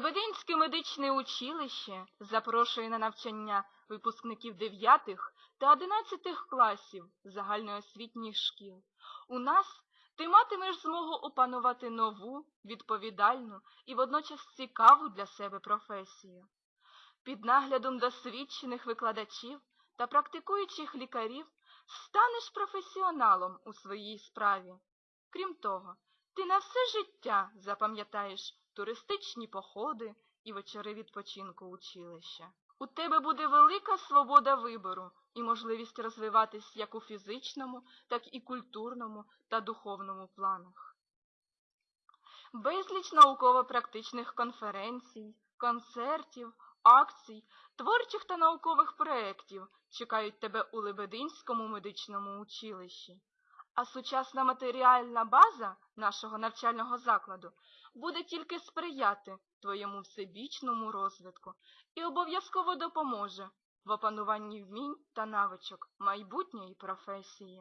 Лебединське медичне училище запрошує на навчання випускників 9 та 11 класів загальноосвітніх шкіл. У нас ти матимеш змогу опанувати нову, відповідальну і водночас цікаву для себе професію. Під наглядом досвідчених викладачів та практикуючих лікарів станеш професіоналом у своїй справі. Крім того, ти на все життя запам'ятаєш туристичні походи і вечори відпочинку училища. У тебе буде велика свобода вибору і можливість розвиватись як у фізичному, так і культурному та духовному планах. Безліч науково-практичних конференцій, концертів, акцій, творчих та наукових проєктів чекають тебе у Лебединському медичному училищі. А сучасна матеріальна база нашого навчального закладу буде тільки сприяти твоєму всебічному розвитку і обов'язково допоможе в опануванні вмінь та навичок майбутньої професії.